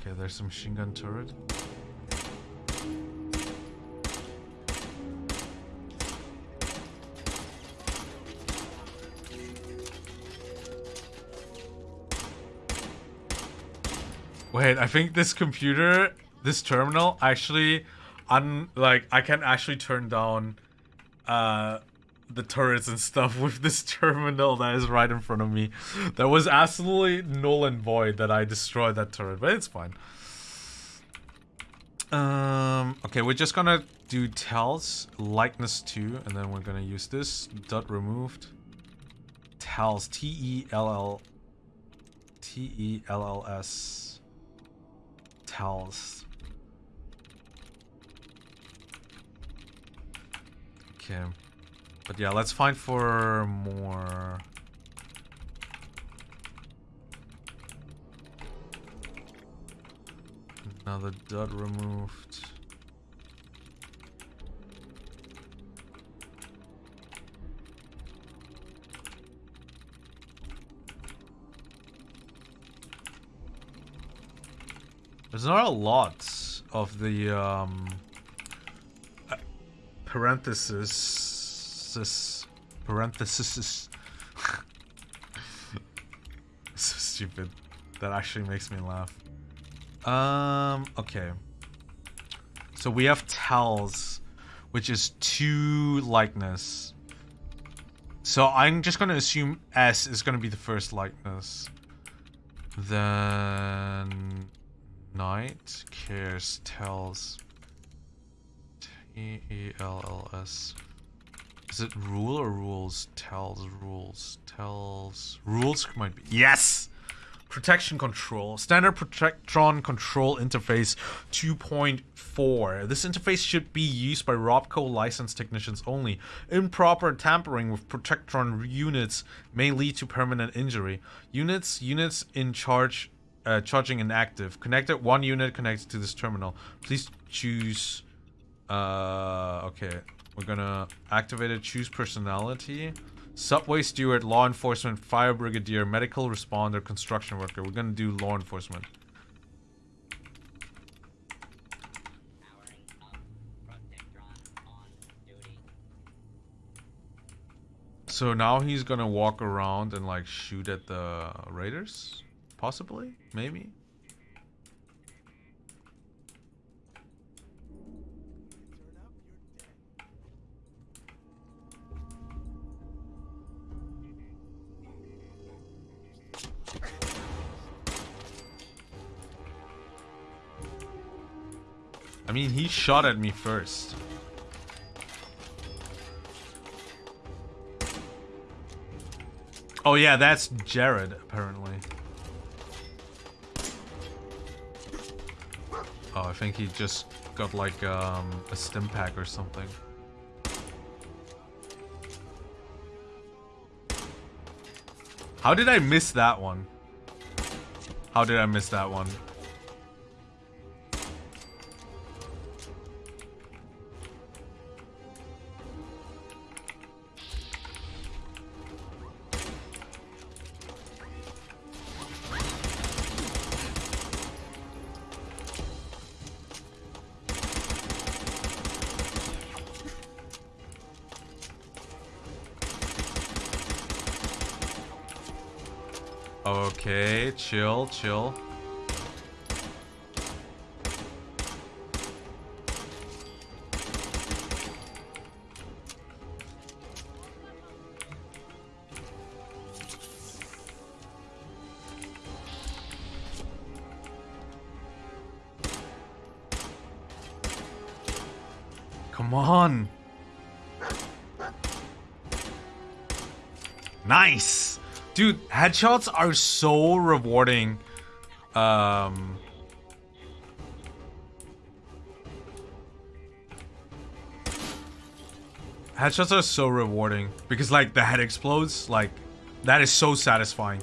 Okay, there's some machine gun turret. Wait, I think this computer, this terminal, actually, un like I can actually turn down, uh, the turrets and stuff with this terminal that is right in front of me. That was absolutely null and void that I destroyed that turret, but it's fine. Um, okay, we're just gonna do tells likeness 2, and then we're gonna use this dot removed tells T E L L T E L L S tells. Okay. But yeah, let's find for more... Another dud removed. There's not a lot of the um, parentheses. This parentheses. so stupid. That actually makes me laugh. Um. Okay. So we have tells, which is two likeness. So I'm just gonna assume S is gonna be the first likeness. Then Night cares tells T E L L S. Is it rule or rules? Tells rules. Tells rules might be yes. Protectron control. Standard Protectron control interface 2.4. This interface should be used by Robco licensed technicians only. Improper tampering with Protectron units may lead to permanent injury. Units units in charge uh, charging inactive. Connected one unit connected to this terminal. Please choose. Uh, okay, we're gonna activate it. Choose personality. Subway steward, law enforcement, fire brigadier, medical responder, construction worker. We're gonna do law enforcement. So now he's gonna walk around and like shoot at the raiders? Possibly? Maybe? I mean, he shot at me first. Oh yeah, that's Jared, apparently. Oh, I think he just got like um, a Stimpak or something. How did I miss that one? How did I miss that one? Chill, chill. Dude, headshots are so rewarding. Um... Headshots are so rewarding because like the head explodes, like that is so satisfying.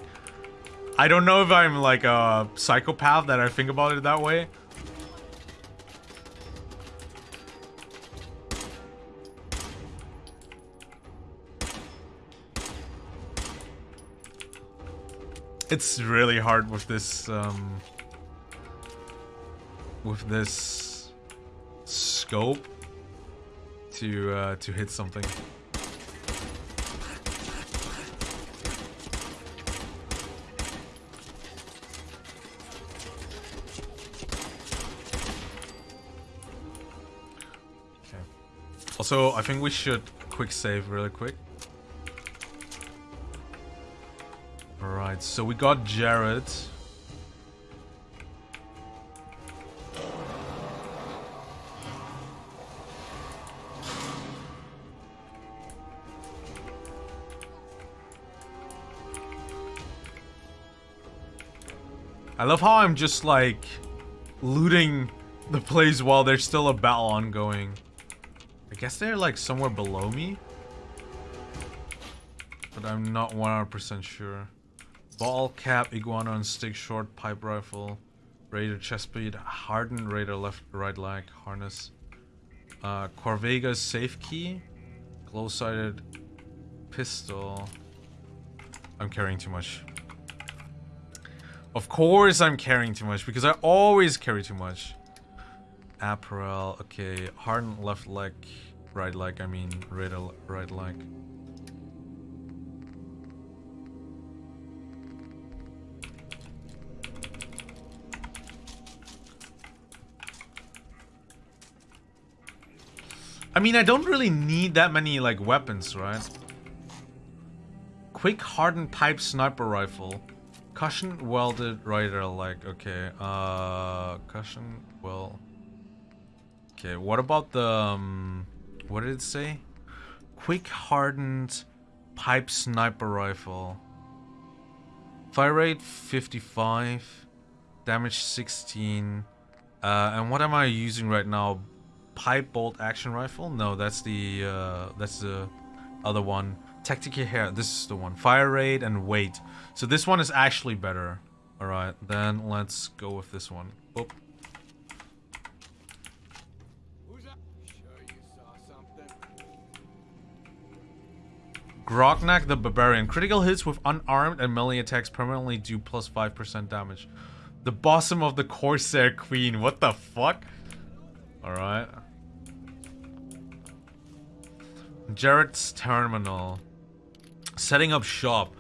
I don't know if I'm like a psychopath that I think about it that way, It's really hard with this, um... with this scope to uh, to hit something. Okay. Also, I think we should quick save really quick. Alright, so we got Jared. I love how I'm just like looting the place while there's still a battle ongoing. I guess they're like somewhere below me. But I'm not 100% sure. Ball cap, iguana on stick, short pipe rifle, raider chest speed, hardened raider left right leg, harness. Uh, Corvega's safe key, glow sided pistol. I'm carrying too much. Of course I'm carrying too much, because I always carry too much. Apparel, okay. Hardened left leg, right leg, I mean, right, right leg. I mean, I don't really need that many, like, weapons, right? Quick hardened pipe sniper rifle. Cushion welded rider, like, okay. Uh, cushion, well... Okay, what about the, um, what did it say? Quick hardened pipe sniper rifle. Fire rate 55. Damage 16. Uh, and what am I using right now? Pipe bolt action rifle? No, that's the uh, that's the other one. Tactical hair. This is the one. Fire rate and weight. So this one is actually better. All right, then let's go with this one. Oop. Grognak the Barbarian. Critical hits with unarmed and melee attacks permanently do plus 5% damage. The bosom of the Corsair Queen. What the fuck? Alright. Jared's terminal. Setting up shop.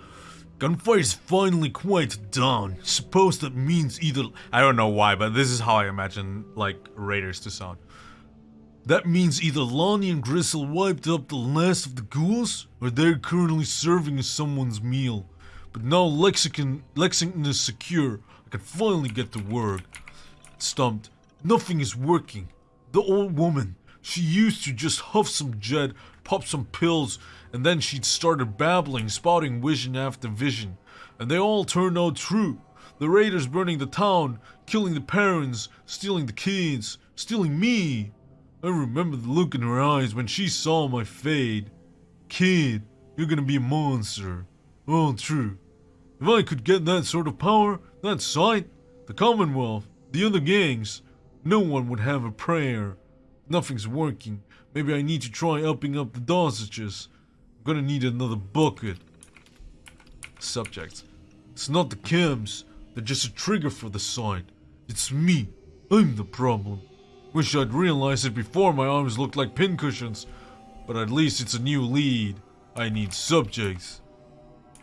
Gunfire is finally quite done. Suppose that means either... I don't know why, but this is how I imagine, like, raiders to sound. That means either Lonnie and Gristle wiped up the last of the ghouls, or they're currently serving as someone's meal. But now Lexington, Lexington is secure. I can finally get to work. Stumped. Nothing is working. The old woman, she used to just huff some jet pop some pills, and then she'd started babbling, spouting vision after vision. And they all turned out true. The raiders burning the town, killing the parents, stealing the kids, stealing me. I remember the look in her eyes when she saw my fade. Kid, you're gonna be a monster. All true. If I could get that sort of power, that sight, the Commonwealth, the other gangs, no one would have a prayer. Nothing's working. Maybe I need to try upping up the dosages. I'm gonna need another bucket. Subject. It's not the chems. They're just a trigger for the sign. It's me. I'm the problem. Wish I'd realized it before my arms looked like pincushions. But at least it's a new lead. I need subjects.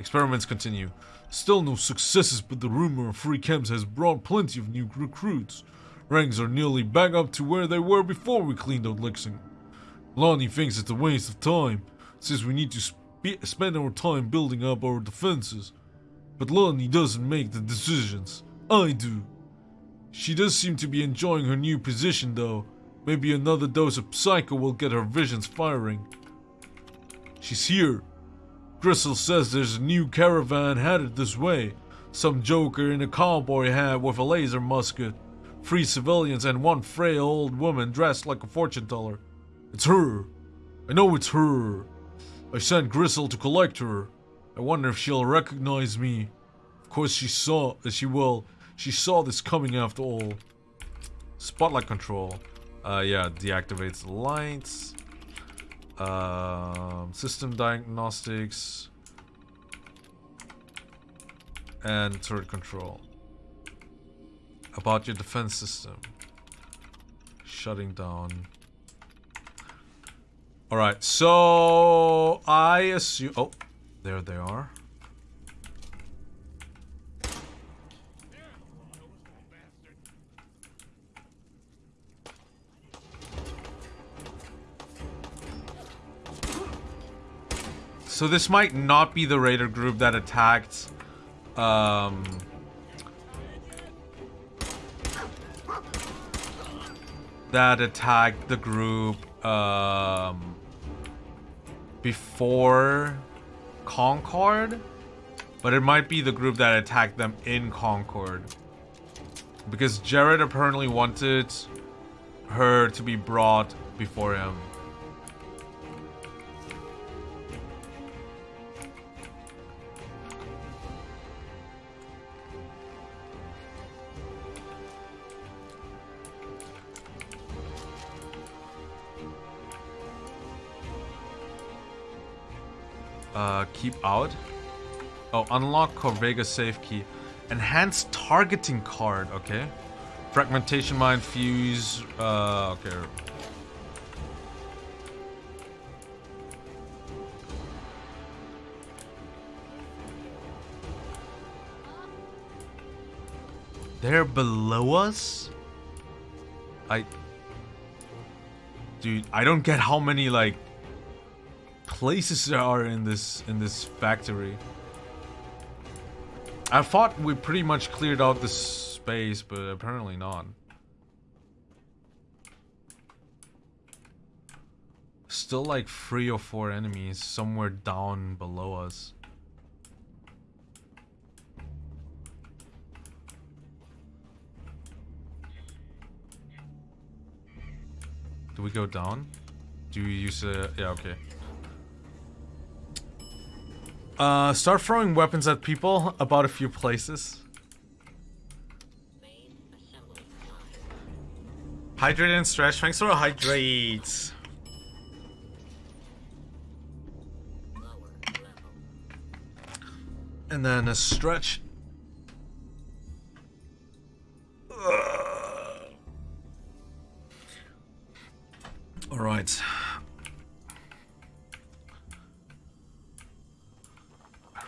Experiments continue. Still no successes, but the rumor of free camps has brought plenty of new recruits. Ranks are nearly back up to where they were before we cleaned out Lexington. Lonnie thinks it's a waste of time, since we need to sp spend our time building up our defenses. But Lonnie doesn't make the decisions. I do. She does seem to be enjoying her new position though. Maybe another dose of Psycho will get her visions firing. She's here. Gristle says there's a new caravan headed this way. Some joker in a cowboy hat with a laser musket. Three civilians and one frail old woman dressed like a fortune teller. It's her. I know it's her. I sent Gristle to collect her. I wonder if she'll recognize me. Of course she saw, As she will. She saw this coming after all. Spotlight control. Uh, yeah, deactivates the lights. Um, system diagnostics. And turret control. About your defense system. shutting down. Alright, so I assume... Oh, there they are. So this might not be the raider group that attacked um, that attacked the group um, before Concord, but it might be the group that attacked them in Concord. Because Jared apparently wanted her to be brought before him. Keep out. Oh, unlock Corvega safe key. Enhanced targeting card, okay. Fragmentation mine, fuse, uh, okay. They're below us? I... Dude, I don't get how many, like, places there are in this in this factory. I thought we pretty much cleared out the space, but apparently not. Still like three or four enemies somewhere down below us. Do we go down? Do you use a... Yeah, okay. Uh, start throwing weapons at people about a few places. Hydrate and stretch. Thanks for a hydrate. And then a stretch. All right.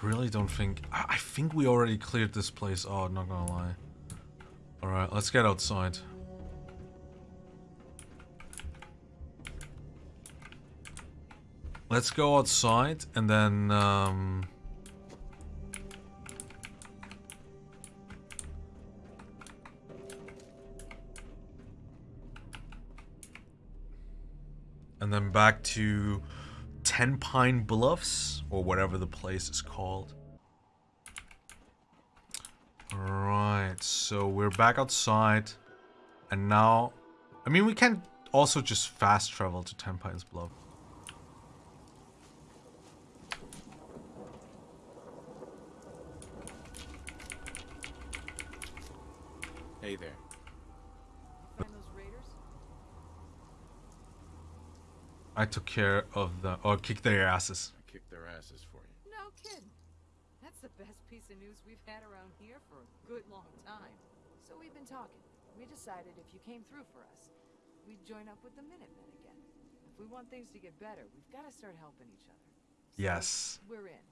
Really don't think... I think we already cleared this place out, not gonna lie. Alright, let's get outside. Let's go outside and then... Um, and then back to Ten Pine Bluffs, or whatever the place is called. Alright, so we're back outside, and now, I mean, we can also just fast travel to Ten Pines Bluff. Hey there. I took care of the or kicked their asses. I kicked their asses for you. No kidding. That's the best piece of news we've had around here for a good long time. So we've been talking. We decided if you came through for us, we'd join up with the Minutemen again. If we want things to get better, we've got to start helping each other. So yes. We're in.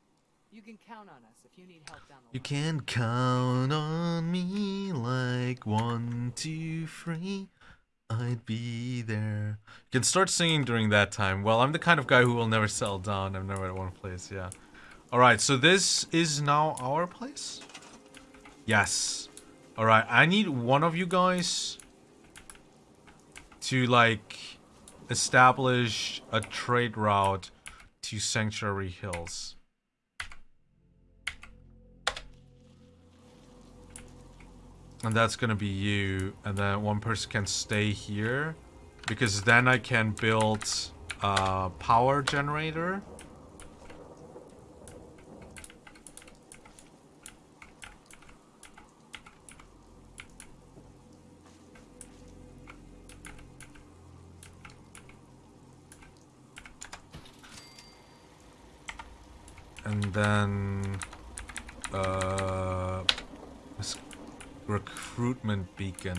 You can count on us if you need help down the you line. You can count on me like one, two, three. I'd be there. You can start singing during that time. Well, I'm the kind of guy who will never settle down. I'm never at one place, yeah. Alright, so this is now our place? Yes. Alright, I need one of you guys to, like, establish a trade route to Sanctuary Hills. And that's gonna be you. And then one person can stay here. Because then I can build a power generator. And then... Uh recruitment beacon.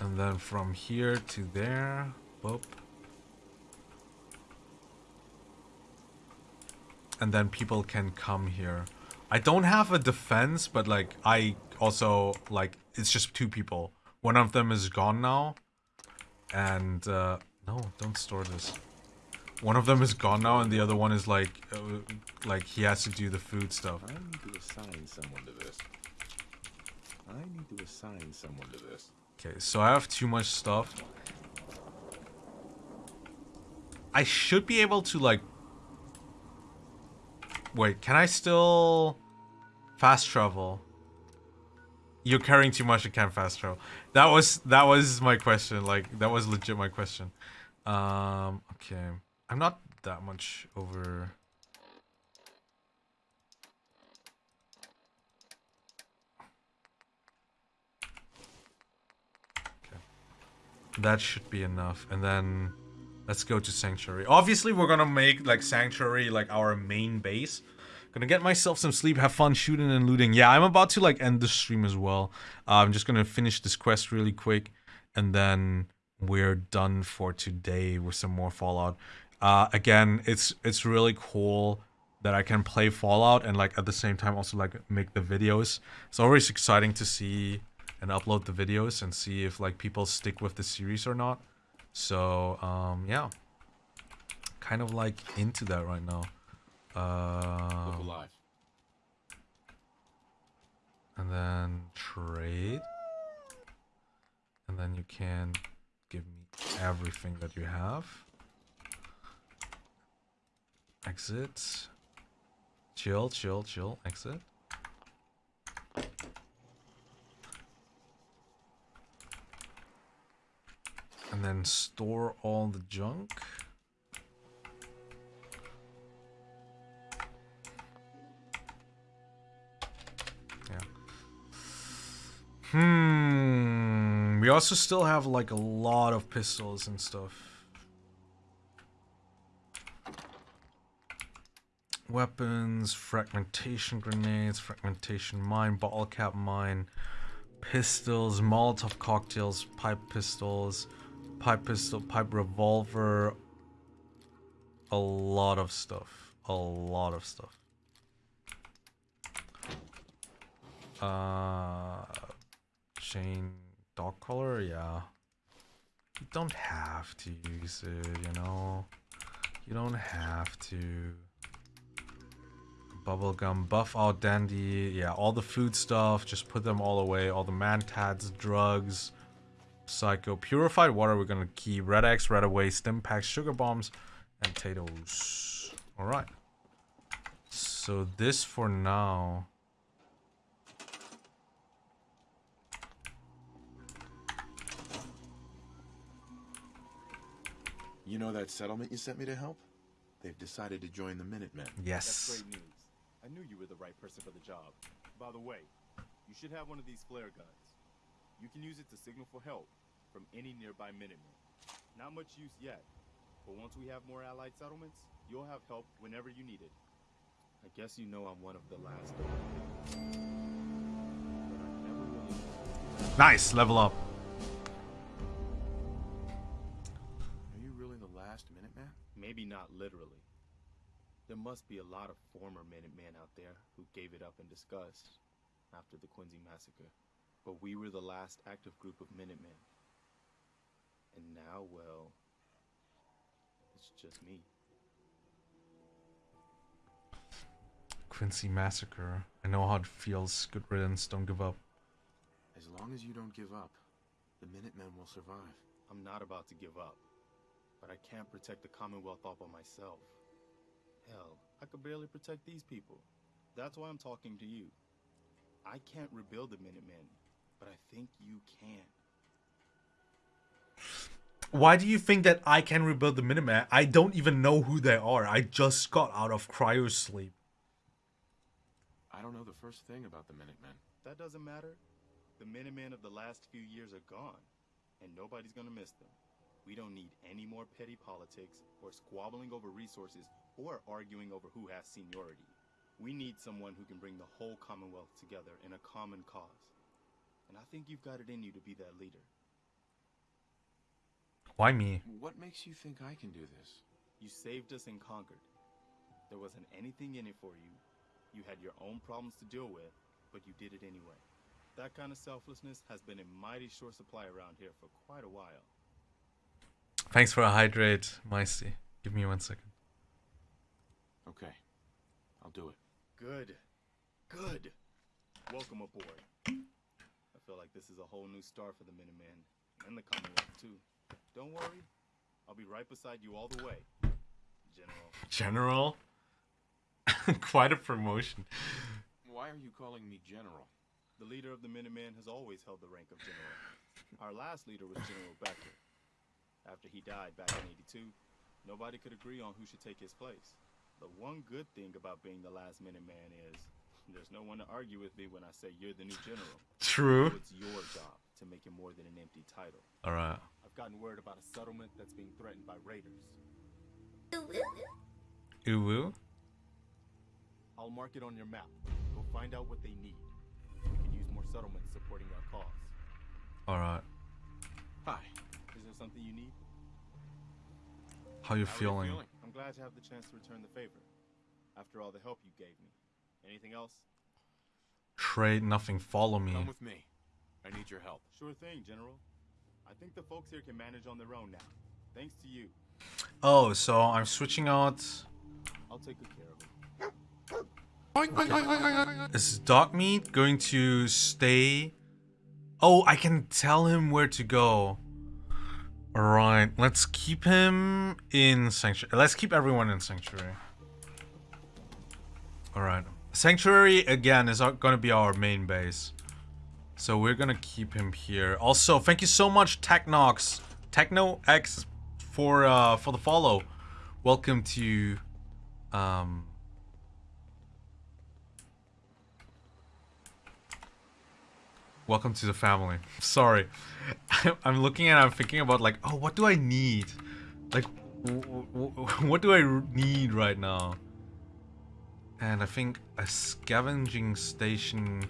And then from here to there. Whoop. And then people can come here. I don't have a defense, but like I also like it's just two people. One of them is gone now. And uh no, don't store this. One of them is gone now, and the other one is like, uh, like he has to do the food stuff. I need to assign someone to this. I need to assign someone to this. Okay, so I have too much stuff. I should be able to like. Wait, can I still fast travel? You're carrying too much. I can't fast travel. That was that was my question. Like that was legit my question. Um. Okay. I'm not that much over. Okay. That should be enough. And then let's go to Sanctuary. Obviously, we're gonna make like Sanctuary like our main base. Gonna get myself some sleep, have fun shooting and looting. Yeah, I'm about to like end the stream as well. Uh, I'm just gonna finish this quest really quick, and then we're done for today with some more Fallout. Uh, again, it's it's really cool that I can play Fallout and like at the same time also like make the videos. It's always exciting to see and upload the videos and see if like people stick with the series or not. So um, yeah, kind of like into that right now. Uh, alive. and then trade, and then you can give me everything that you have. Exit. Chill, chill, chill. Exit. And then store all the junk. Yeah. Hmm. We also still have like a lot of pistols and stuff. Weapons, fragmentation grenades, fragmentation mine, bottle cap mine, pistols, Molotov cocktails, pipe pistols, pipe pistol, pipe revolver. A lot of stuff. A lot of stuff. Uh, chain dog collar, yeah. You don't have to use it, you know. You don't have to. Bubblegum, Buffout dandy, yeah, all the food stuff, just put them all away. All the Mentats, drugs, psycho, purified water. We're gonna keep Rad-X, red away, Stimpaks, sugar bombs, and potatoes. All right. So this for now. You know that settlement you sent me to help? They've decided to join the Minutemen. That's Yes. Great news. I knew you were the right person for the job. By the way, you should have one of these flare guns. You can use it to signal for help from any nearby Minutemen. Not much use yet, but once we have more allied settlements, you'll have help whenever you need it. I guess you know I'm one of the last. But I never Nice, level up. Are you really the last Minuteman? Maybe not literally. There must be a lot of former Minutemen out there who gave it up in disgust after the Quincy massacre. But we were the last active group of Minutemen. And now, well, it's just me. Quincy Massacre. I know how it feels. Good riddance. Don't give up. As long as you don't give up, the Minutemen will survive. I'm not about to give up. But I can't protect the Commonwealth all by myself. Hell, I could barely protect these people. That's why I'm talking to you. I can't rebuild the Minutemen, but I think you can. Why do you think that I can rebuild the Minutemen? I don't even know who they are. I just got out of cryo sleep. I don't know the first thing about the Minutemen. That doesn't matter. The Minutemen of the last few years are gone, and nobody's gonna miss them. We don't need any more petty politics, or squabbling over resources, or arguing over who has seniority. We need someone who can bring the whole Commonwealth together in a common cause. And I think you've got it in you to be that leader. Why me? What makes you think I can do this? You saved us in Concord. There wasn't anything in it for you. You had your own problems to deal with, but you did it anyway. That kind of selflessness has been in mighty short supply around here for quite a while. Thanks for a hydrate, Meisty. Give me one second. Okay. I'll do it. Good. Good. Welcome aboard. I feel like this is a whole new start for the Minutemen and the Commonwealth too. Don't worry. I'll be right beside you all the way. General. General? Quite a promotion. Why are you calling me General? The leader of the Minutemen has always held the rank of general. Our last leader was General Becker. After he died back in 82, nobody could agree on who should take his place. The one good thing about being the last minute man is there's no one to argue with me when I say you're the new general. True. So it's your job to make it more than an empty title. Alright. I've gotten word about a settlement that's being threatened by raiders. Uwu? I'll mark it on your map. Go find out what they need. We can use more settlements supporting our cause. Alright. Hi. Is there something you need? How you How are you feeling? Feeling? I'm glad to have the chance to return the favor. After all the help you gave me. Anything else? Trade nothing, follow me. Come with me. I need your help. Sure thing, General. I think the folks here can manage on their own now. Thanks to you. Oh, so I'm switching out. I'll take good care of it. Is Dogmeat going to stay? Oh, I can tell him where to go. Alright, let's keep him in Sanctuary. Let's keep everyone in Sanctuary. Alright. Sanctuary, again, is going to be our main base. So we're going to keep him here. Also, thank you so much, Technox. Techno X for uh, for the follow. Welcome to um, Welcome to the family. Sorry. I'm looking at I'm thinking about like, oh, what do I need? Like, what do I need right now? And I think a scavenging station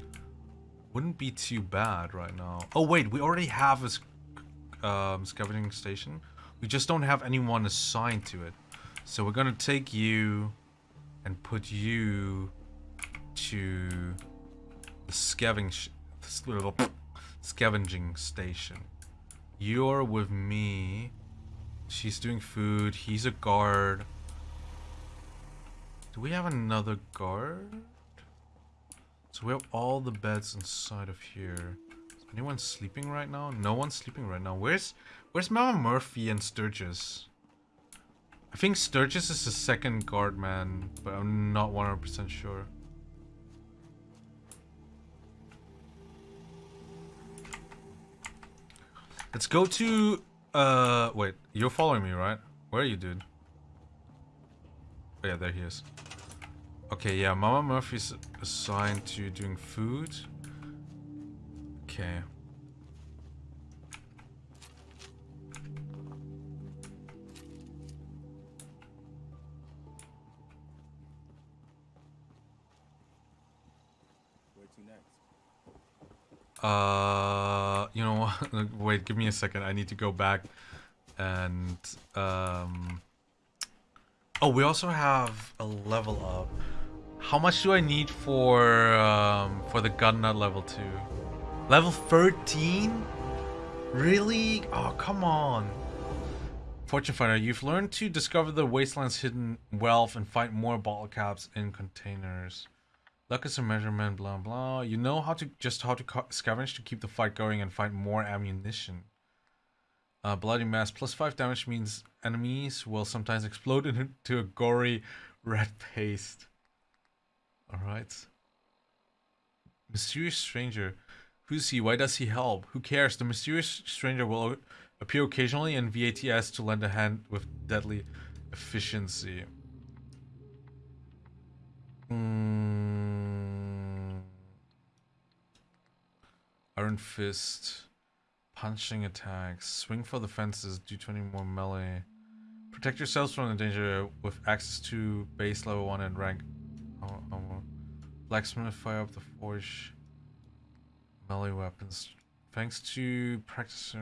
wouldn't be too bad right now. Oh, wait, we already have a um, scavenging station. We just don't have anyone assigned to it. So we're gonna take you and put you to the scavenging scavenging station. You're with me. She's doing food. He's a guard. Do we have another guard? So we have all the beds inside of here. Is anyone sleeping right now? No one's sleeping right now. Where's Where's Mama Murphy and Sturgis? I think Sturgis is the second guard man, but I'm not 100% sure. Let's go to, uh, wait, you're following me, right? Where are you, dude? Oh yeah, there he is. Okay, yeah, Mama Murphy's assigned to doing food. Okay. Uh, you know? Wait, give me a second. I need to go back and um. Oh, we also have a level up. How much do I need for um for the gun nut level two? Level thirteen? Really? Oh, come on. Fortune Finder, you've learned to discover the wasteland's hidden wealth and find more bottle caps in containers. Luck is a measurement, blah blah. You know how to just how to scavenge to keep the fight going and find more ammunition. Uh, bloody mess plus five damage means enemies will sometimes explode into a gory red paste. All right. Mysterious stranger. Who's he? Why does he help? Who cares? The mysterious stranger will appear occasionally in VATS to lend a hand with deadly efficiency. Mm. Iron Fist. Punching attacks. Swing for the fences. Do 20 more melee. Protect yourselves from the danger with access to base level 1 and rank. Oh, oh. Blacksmith, fire up the forge. Melee weapons. Thanks to practice.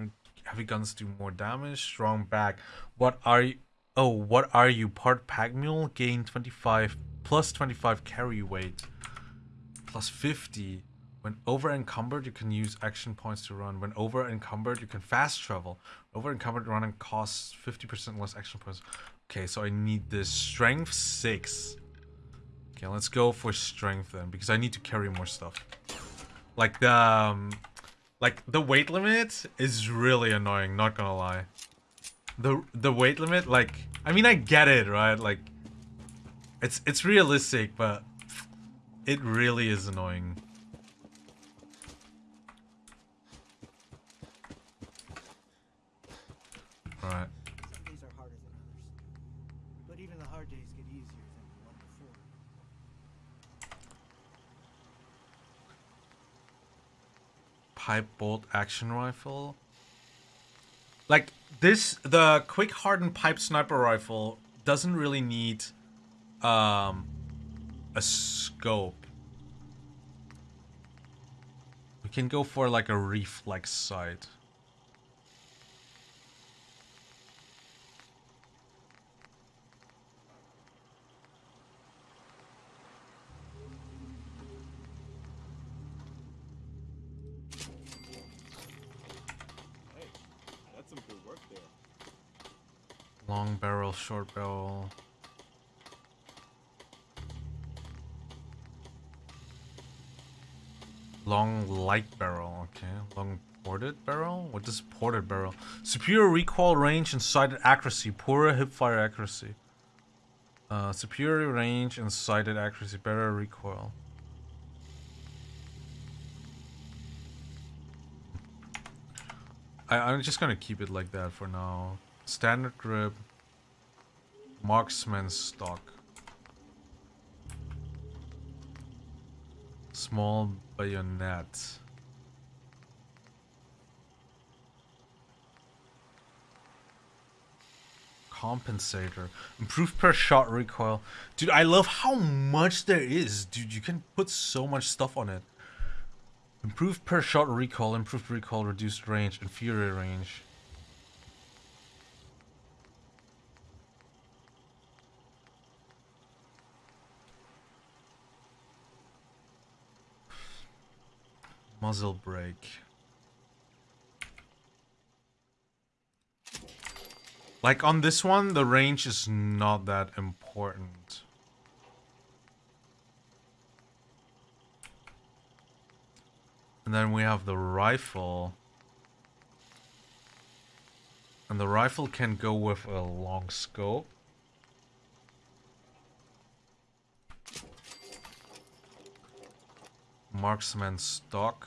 Heavy guns do more damage. Strong back. What are you? Oh, what are you? Part pack mule. Gain 25 plus 25 carry weight. Plus 50. When over encumbered, you can use action points to run. When over encumbered, you can fast travel. Over encumbered running costs 50% less action points. Okay, so I need this strength 6. Okay, let's go for strength then, because I need to carry more stuff. Like the, um, like the weight limit is really annoying, not gonna lie. The the weight limit, like, I mean I get it, right? Like, it's it's realistic, but it really is annoying. Right. Some days are harder than others. But even the hard days get easier than the one before. pipe bolt action rifle. Like this, the quick hardened pipe sniper rifle doesn't really need um a scope. We can go for like a reflex sight. Long barrel, short barrel. Long light barrel, okay. Long ported barrel? What is ported barrel? Superior recoil range and sighted accuracy. Poorer hipfire accuracy. Uh, superior range and sighted accuracy. Better recoil. I, I'm just gonna keep it like that for now. Standard grip. Marksman stock. Small bayonet. Compensator. Improved per shot recoil. Dude, I love how much there is. Dude, you can put so much stuff on it. Improved per shot recoil, improved recoil, reduced range, inferior range. Muzzle brake. Like on this one, the range is not that important. And then we have the rifle. And the rifle can go with a long scope. Marksman stock.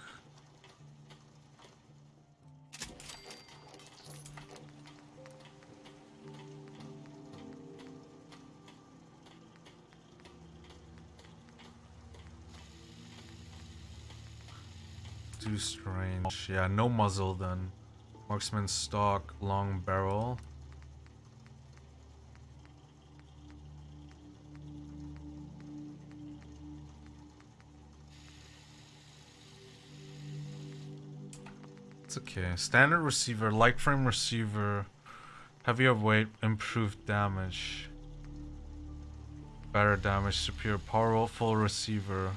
Strange. Yeah, no muzzle then. Marksman stock, long barrel. It's okay. Standard receiver, light frame receiver, heavier weight, improved damage. Better damage, superior powerful receiver.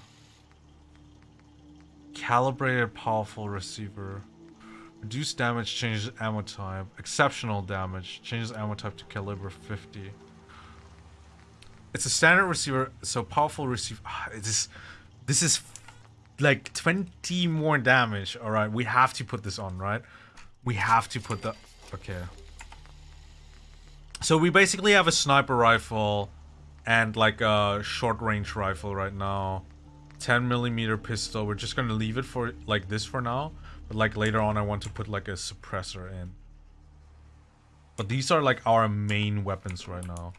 Calibrated powerful receiver. Reduced damage changes ammo type. Exceptional damage changes ammo type to caliber 50. It's a standard receiver, so powerful receiver. Ah, this, this is like 20 more damage. All right, we have to put this on, right? We have to put the. Okay. So we basically have a sniper rifle and like a short range rifle right now. 10 millimeter pistol. We're just gonna leave it for like this for now. But like later on I want to put like a suppressor in. But these are like our main weapons right now.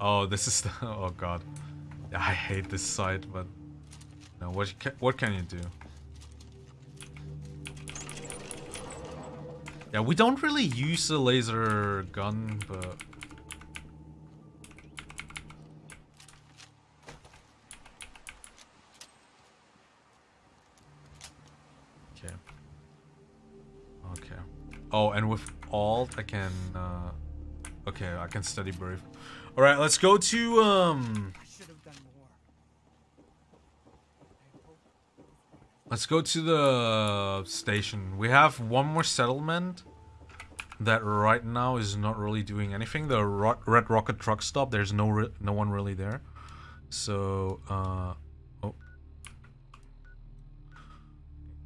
Oh, this is the oh god. I hate this site, but no, what what can you do? Yeah, we don't really use the laser gun, but... Okay. Okay. Oh, and with alt, I can... Uh... Okay, I can study brave. Alright, let's go to... um. Let's go to the station. We have one more settlement that right now is not really doing anything. The ro Red Rocket truck stop. There's no no one really there. So, uh, oh.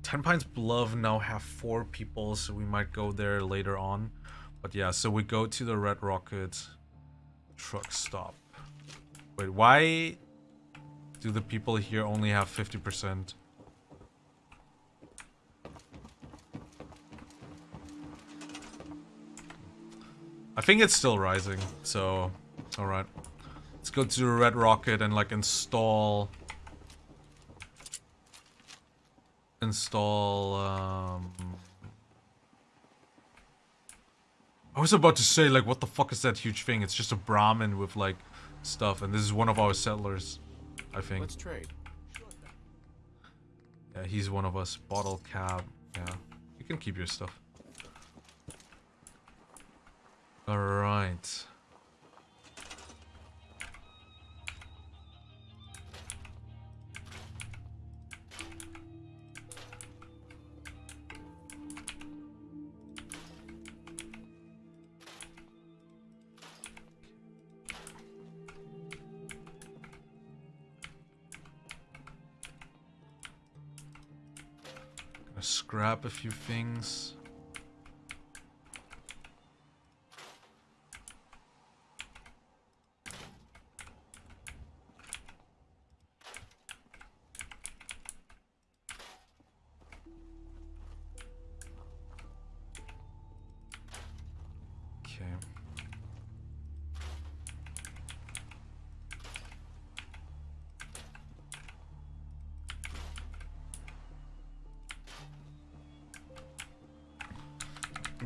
Tenpines Bluff now have four people, so we might go there later on. But yeah, so we go to the Red Rocket truck stop. Wait, why do the people here only have 50%? I think it's still rising, so alright. Let's go to the Red Rocket and like install install um I was about to say like what the fuck is that huge thing? It's just a Brahmin with like stuff and this is one of our settlers, I think. Let's trade. Yeah, he's one of us. Bottle cap. Yeah. You can keep your stuff. Alright. Gonna scrap a few things.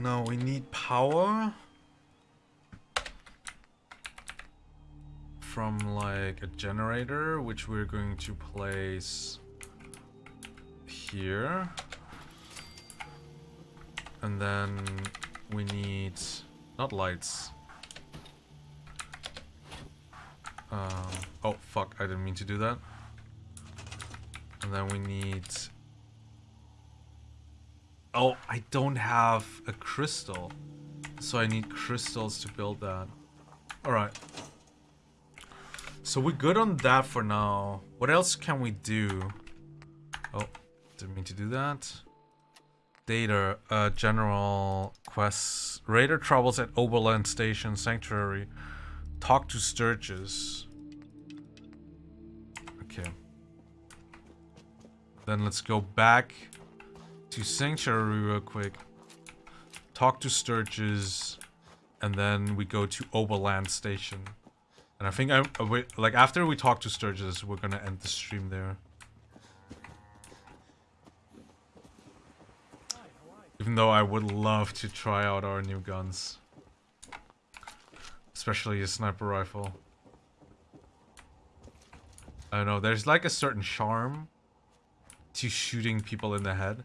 No, we need power from like a generator, which we're going to place here. And then we need not lights. Um, oh fuck, I didn't mean to do that. And then we need Oh, I don't have a crystal. So I need crystals to build that. Alright. So we're good on that for now. What else can we do? Oh, didn't mean to do that. Data, uh, general quests. Raider troubles at Oberland Station Sanctuary. Talk to Sturges. Okay. Then let's go back to Sanctuary real quick. Talk to Sturges, And then we go to Oberland Station. And I think I uh, wait, like after we talk to Sturges, we're gonna end the stream there. Even though I would love to try out our new guns. Especially a sniper rifle. I don't know, there's like a certain charm to shooting people in the head.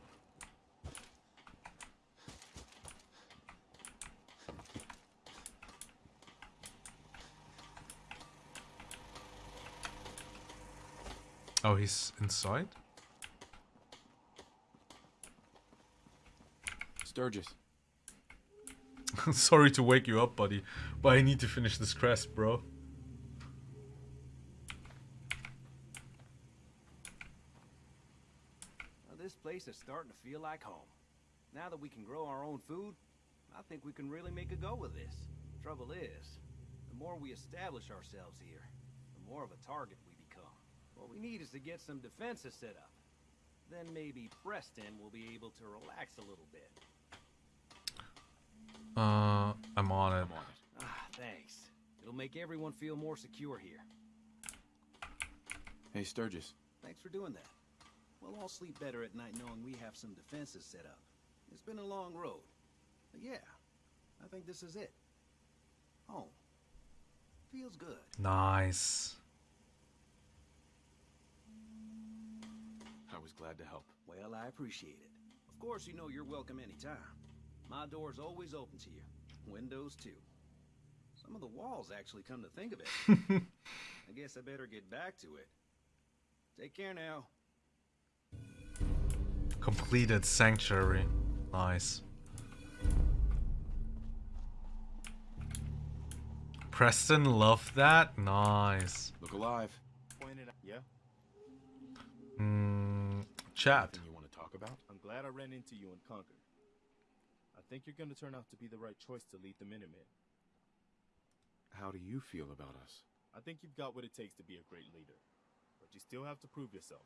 Oh, he's inside? Sturges. Sorry to wake you up, buddy, but I need to finish this crest, bro. Well, this place is starting to feel like home. Now that we can grow our own food, I think we can really make a go of this. Trouble is, the more we establish ourselves here, the more of a target we become. What we need is to get some defenses set up. Then maybe Preston will be able to relax a little bit. Uh, I'm on it. I'm on it. Ah, thanks. It'll make everyone feel more secure here. Hey, Sturges. Thanks for doing that. We'll all sleep better at night knowing we have some defenses set up. It's been a long road. But yeah, I think this is it. Home. Feels good. Nice. I was glad to help. Well, I appreciate it. Of course, you know you're welcome anytime. My door's always open to you. Windows too. Some of the walls actually come to think of it. I guess I better get back to it. Take care now. Completed sanctuary. Nice. Preston loved that? Nice. Look alive. Pointed out. Yeah. Hmm. Chat. You want to talk about? I'm glad I ran into you in Concord. I think you're gonna turn out to be the right choice to lead the Minutemen. How do you feel about us? I think you've got what it takes to be a great leader, but you still have to prove yourself.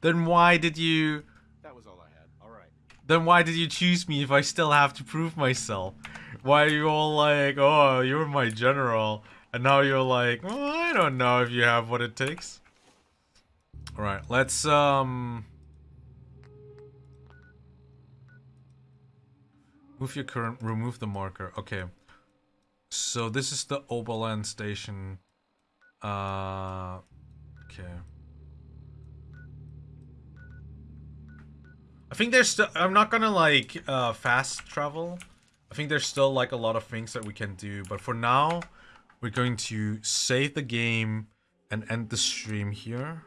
Then why did you... That was all I had. All right. Then why did you choose me if I still have to prove myself? Why are you all like, oh, you're my general, and now you're like, oh, I don't know if you have what it takes. All right, let's um move your current, remove the marker. Okay, so this is the Oberland station. Uh, okay. I think there's still. I'm not gonna like uh, fast travel. I think there's still like a lot of things that we can do, but for now, we're going to save the game and end the stream here.